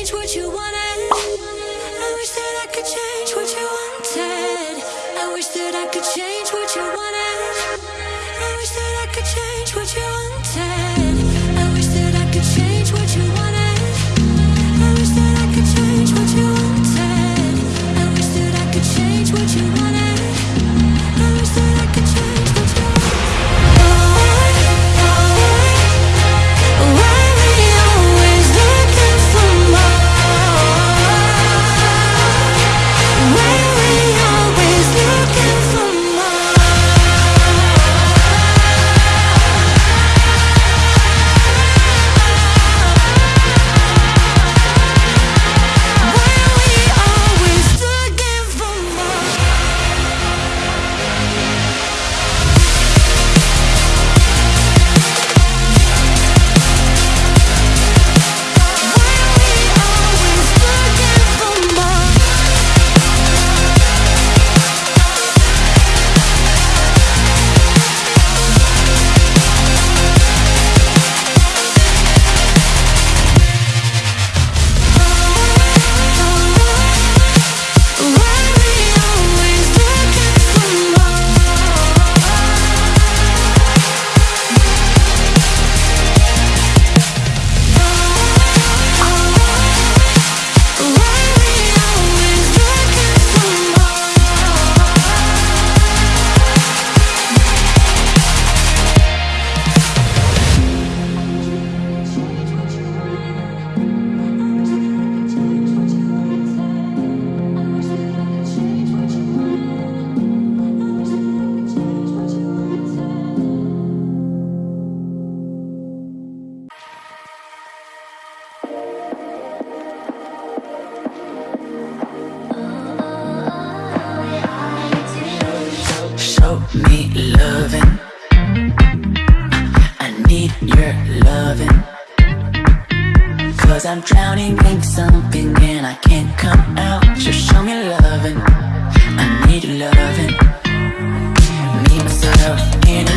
change what you want. need loving. I need your loving. Cause I'm drowning in something and I can't come out. Just show me loving. I need loving. Need myself in